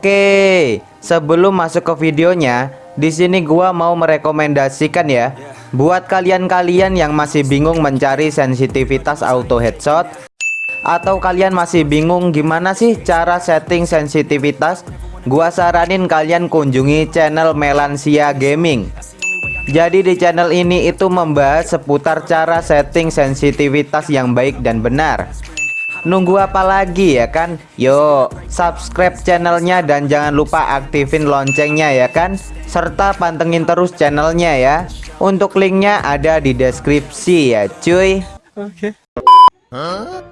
Oke, sebelum masuk ke videonya, di sini gua mau merekomendasikan ya buat kalian-kalian yang masih bingung mencari sensitivitas auto headshot atau kalian masih bingung gimana sih cara setting sensitivitas, gua saranin kalian kunjungi channel Melansia Gaming. Jadi di channel ini itu membahas seputar cara setting sensitivitas yang baik dan benar Nunggu apa lagi ya kan? Yuk, subscribe channelnya dan jangan lupa aktifin loncengnya ya kan? Serta pantengin terus channelnya ya. Untuk linknya ada di deskripsi ya cuy. Oke. Okay. Huh?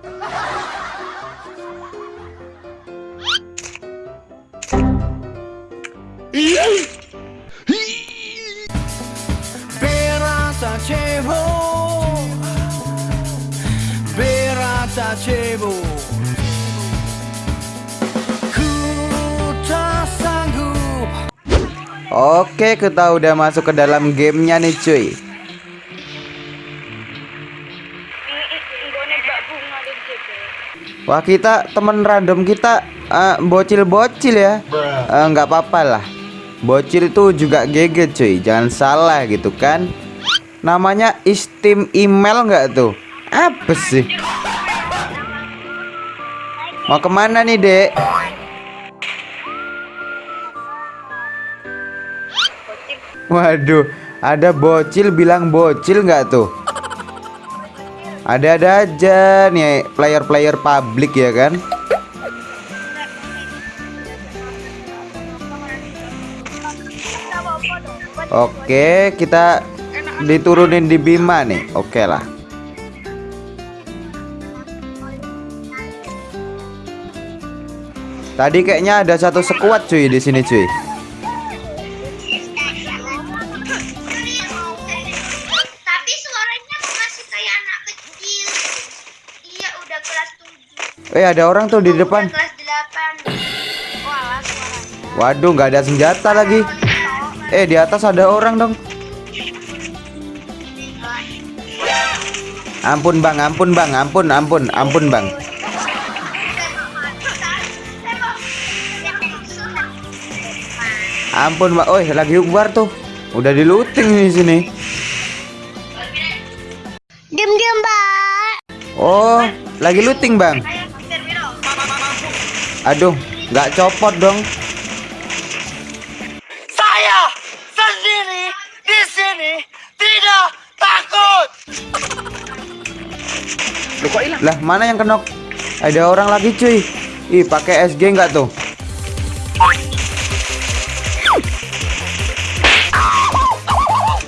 Oke kita udah masuk ke dalam gamenya nih cuy. Wah kita temen random kita eh, bocil-bocil uh, ya uh, nggak apa-apa lah. Bocil itu juga GG cuy. Jangan salah gitu kan. Namanya istim email nggak tuh? Apa sih Mau ke mana nih dek? Waduh, ada bocil bilang bocil nggak tuh? Ada-ada aja nih player-player publik ya kan? Oke, kita diturunin di Bima nih. Oke lah. Tadi kayaknya ada satu sekuat cuy di sini cuy. Tapi suaranya masih kayak anak kecil. Iya udah kelas 7. Eh ada orang tuh di depan. kelas 8. Waduh nggak ada senjata lagi. Eh di atas ada orang dong. Ampun bang, ampun bang, ampun, ampun, ampun bang. Ampun, Mbak. Oh, lagi ukbar tuh. Udah di looting di sini. Diam-diam, Mbak. Oh, lagi looting, Bang. Aduh, nggak copot dong. Saya sendiri di sini tidak takut. Lah, mana yang kenok? Ada orang lagi, cuy. Ih, pakai SG nggak tuh?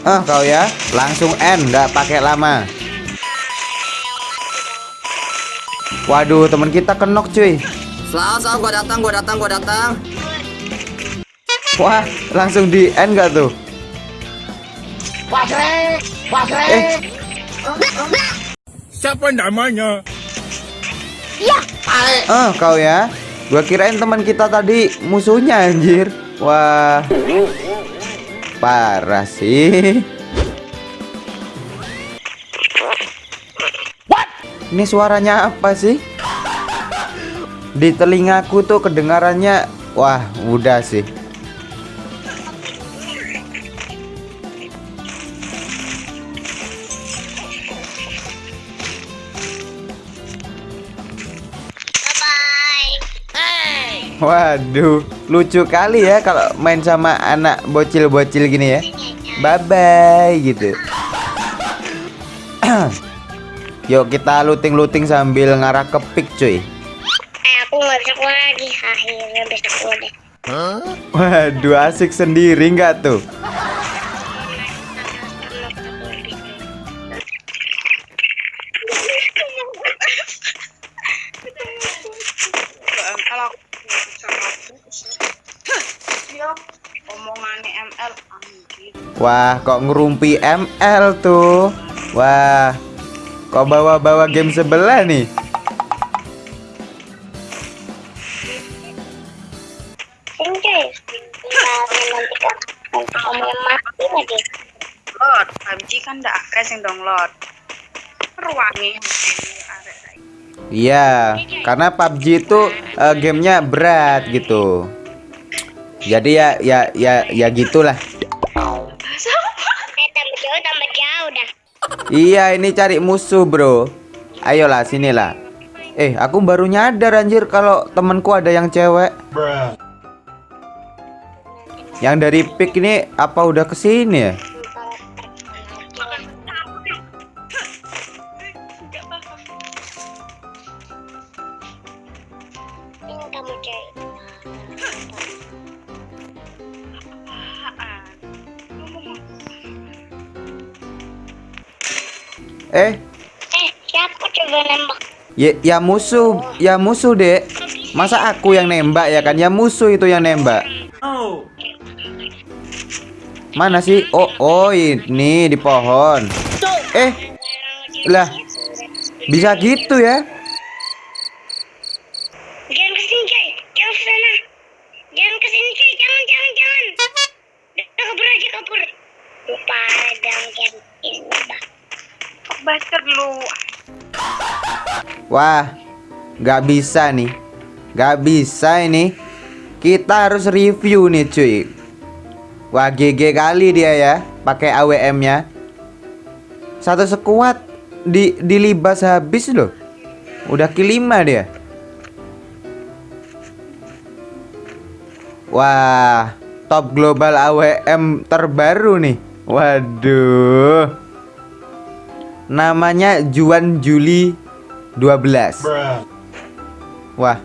Ah kau ya, langsung N, nggak pakai lama. Waduh, teman kita kenok cuy. Selamat, selamat, gua datang, gua datang, gua datang. Wah, langsung di N nggak tuh? Pasre, pasre. Eh. Siapa namanya? Ya. Ah, kau ya. Gua kirain teman kita tadi musuhnya anjir. Wah. Parah sih. What? Ini suaranya apa sih? Di telingaku tuh kedengarannya wah, udah sih. Waduh, lucu kali ya kalau main sama anak bocil-bocil gini ya. Bye bye gitu. Yuk kita looting-looting sambil ngarah ke pick cuy. Eh, aku nggak bisa lagi akhirnya bisa udah. Waduh asik sendiri nggak tuh? Wah, kok ngerumpi ML tuh? Wah, kok bawa-bawa game sebelah nih? PUBG kan ndak akeh sing download. Ruangi Iya, karena PUBG itu uh, gamenya berat gitu. Jadi ya ya ya ya gitulah. Tambah jauh tambah jauh dah. Iya, ini cari musuh, Bro. Ayolah, sinilah. Eh, aku baru nyadar anjir kalau temanku ada yang cewek. Yang dari pick ini apa udah ke sini ya? Eh, Eh siapa coba nembak? ya, ya musuh, ya musuh, Dek. Masa aku yang nembak ya kan? Ya musuh itu yang nembak. Mana sih? Oh, oh ini di pohon. Eh, lah, bisa gitu ya? Jangan ke sini coy, jangan ke sana. Jangan ke sini coy, jangan jangan jangan. Udah kabur aja kabur. Lupa ini bah. Baca dulu. Wah, nggak bisa nih, nggak bisa ini. Kita harus review nih, cuy. Wah, GG kali dia ya, pakai AWM-nya. Satu sekuat di dilibas habis loh. Udah kelima dia. Wah, top global AWM terbaru nih. Waduh. Namanya Juan Juli 12. Wah.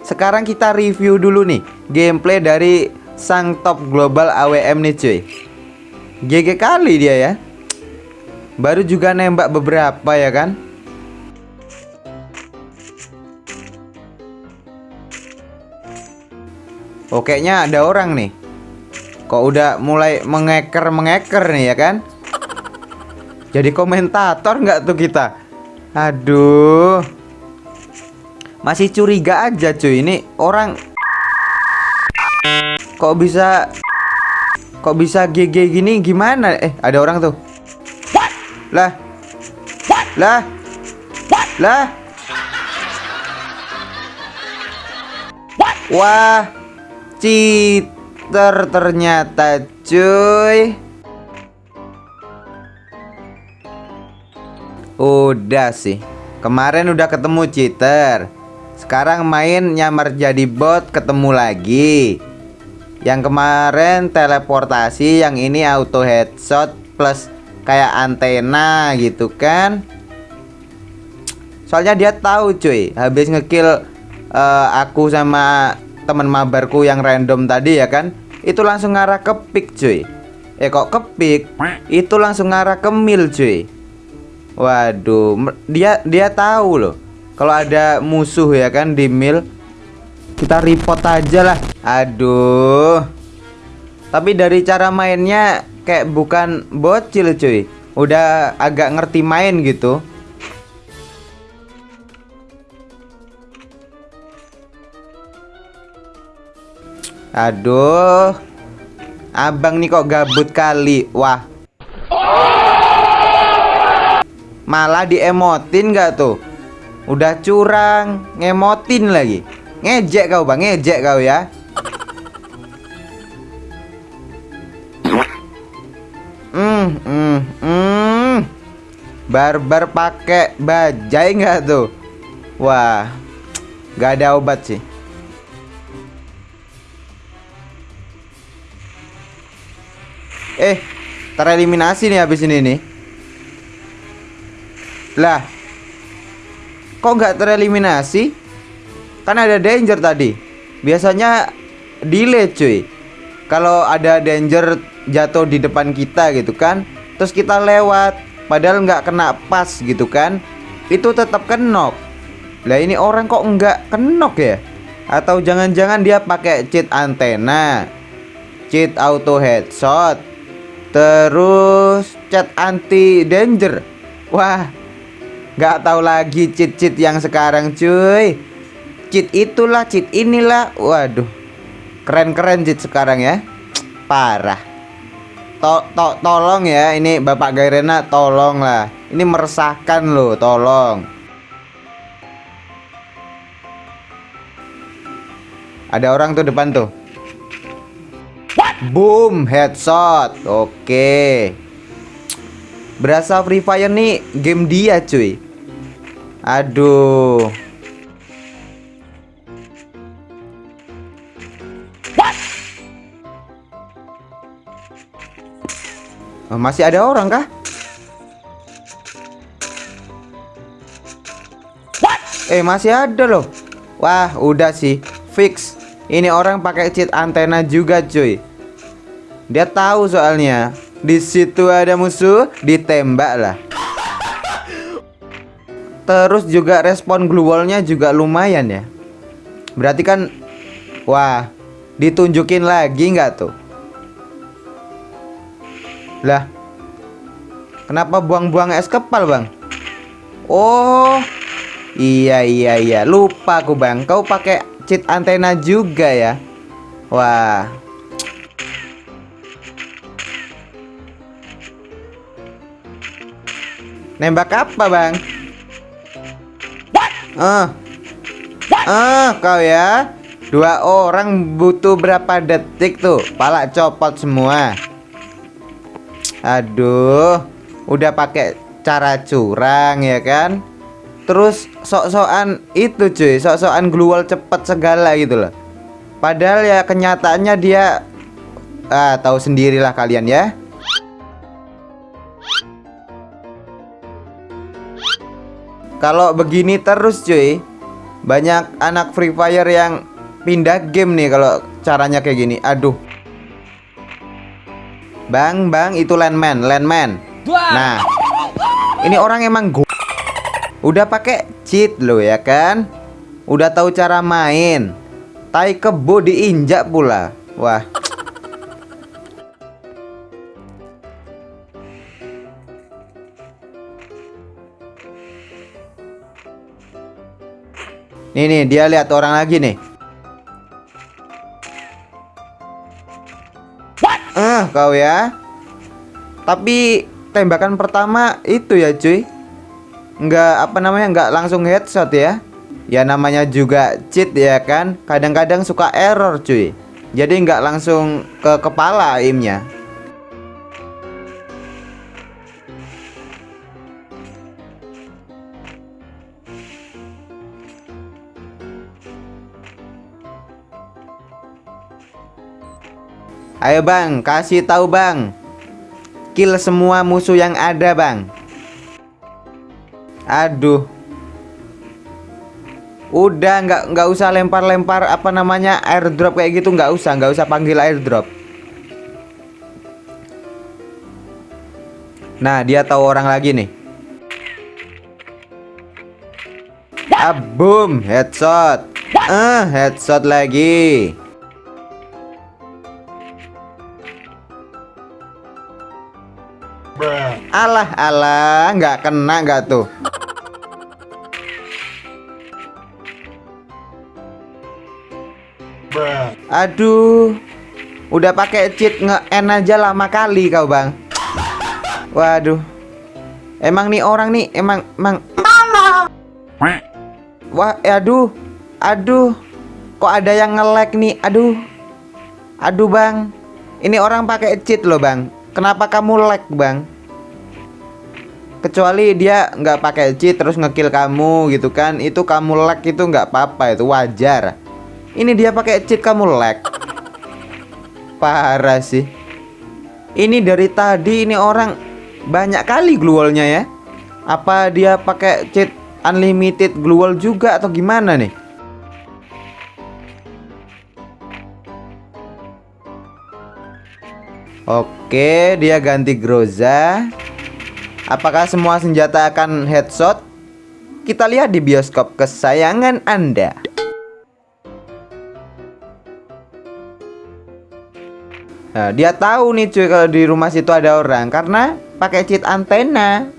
Sekarang kita review dulu nih gameplay dari sang top global AWM nih cuy. GG kali dia ya. Baru juga nembak beberapa ya kan? Oke nya ada orang nih. Kok udah mulai mengeker-mengeker nih ya kan? Jadi komentator nggak tuh kita? Aduh. Masih curiga aja cuy ini orang Kok bisa Kok bisa GG gini gimana? Eh, ada orang tuh. Lah. Lah. Lah. Wah. Cheater ternyata cuy. Udah sih. Kemarin udah ketemu cheater. Sekarang main nyamar jadi bot ketemu lagi. Yang kemarin teleportasi, yang ini auto headshot plus kayak antena gitu kan. Soalnya dia tahu cuy, habis ngekill eh, aku sama teman mabarku yang random tadi ya kan. Itu langsung ngarah ke pick cuy. Eh kok ke pick? Itu langsung ngarah ke mil cuy. Waduh, dia dia tahu loh. Kalau ada musuh ya kan di mil kita report aja lah. Aduh. Tapi dari cara mainnya kayak bukan bocil cuy. Udah agak ngerti main gitu. Aduh. Abang nih kok gabut kali. Wah. Malah diemotin gak tuh? Udah curang, ngemotin lagi. Ngejek kau bang, ngejek kau ya. Hmm, hmm, hmm. Barbar pakai bajai nggak tuh? Wah, nggak ada obat sih. Eh, tereliminasi nih habis ini nih. Lah, kok nggak tereliminasi? Kan ada danger tadi. Biasanya delay cuy. Kalau ada danger jatuh di depan kita gitu kan, terus kita lewat, padahal nggak kena pas gitu kan, itu tetap kenok. Lah ini orang kok nggak kenok ya? Atau jangan-jangan dia pakai cheat antena, cheat auto headshot, terus chat anti danger. Wah, nggak tahu lagi cheat-cheat yang sekarang cuy. Cheat itulah, cheat inilah. Waduh. Keren-keren cheat sekarang ya. Parah. To to tolong ya, ini Bapak Gairena tolong lah. Ini meresahkan loh, tolong. Ada orang tuh depan tuh. Boom, headshot. Oke. Berasa Free Fire nih game dia, cuy. Aduh. Oh, masih ada orang kah? Eh masih ada loh. Wah udah sih fix. Ini orang pakai cheat antena juga cuy. Dia tahu soalnya di situ ada musuh ditembak lah. Terus juga respon glue juga lumayan ya. Berarti kan wah ditunjukin lagi nggak tuh? Lah Kenapa buang-buang es kepal bang? Oh Iya iya iya Lupa aku bang Kau pakai cheat antena juga ya Wah Nembak apa bang? Ah Ah kau ya Dua orang butuh berapa detik tuh Pala copot semua Aduh, udah pakai cara curang ya kan? Terus sok-sokan itu cuy, sok-sokan glual cepet segala gitu loh. Padahal ya kenyataannya dia ah tahu sendirilah kalian ya. Kalau begini terus cuy, banyak anak Free Fire yang pindah game nih kalau caranya kayak gini. Aduh. Bang, bang, itu landman, landman. Nah, ini orang emang go Udah pakai cheat lo ya kan? Udah tahu cara main. Tai kebo diinjak pula. Wah. Nih nih, dia lihat orang lagi nih. Eh, kau ya. Tapi tembakan pertama itu ya, cuy. Enggak apa namanya, enggak langsung headshot ya. Ya namanya juga cheat ya kan. Kadang-kadang suka error, cuy. Jadi enggak langsung ke kepala aimnya. Ayo bang, kasih tahu bang. Kill semua musuh yang ada bang. Aduh. Udah nggak nggak usah lempar-lempar apa namanya airdrop kayak gitu nggak usah nggak usah panggil airdrop. Nah dia tahu orang lagi nih. Ah, boom, headshot. Ah, headshot lagi. Alah alah nggak kena nggak tuh? Aduh Udah pakai cheat nge-en aja lama kali kau bang. Waduh. Emang nih orang nih emang emang. Wah aduh Aduh. Kok ada yang nge-lag nih? Aduh. Aduh bang. Ini orang pakai cheat loh bang. Kenapa kamu lag bang? Kecuali dia nggak pakai cheat terus ngekill kamu gitu kan Itu kamu lag itu nggak apa-apa itu wajar Ini dia pakai cheat kamu lag Parah sih Ini dari tadi ini orang banyak kali gluolnya ya Apa dia pakai cheat unlimited gluol juga atau gimana nih? Oke, dia ganti Groza. Apakah semua senjata akan headshot? Kita lihat di bioskop kesayangan Anda. Nah, dia tahu nih cuy kalau di rumah situ ada orang karena pakai cheat antena.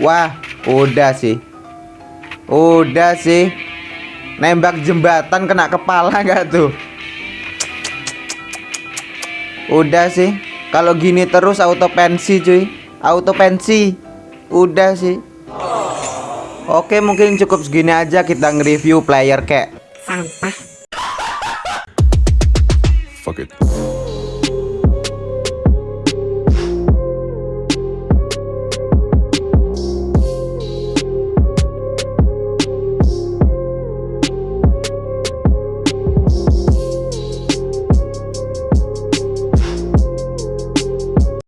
Wah, udah sih. Udah sih. Nembak jembatan kena kepala gak tuh? Udah sih. Kalau gini terus auto pensi cuy. Auto pensi. Udah sih. Oke mungkin cukup segini aja kita nge-review player kek sampah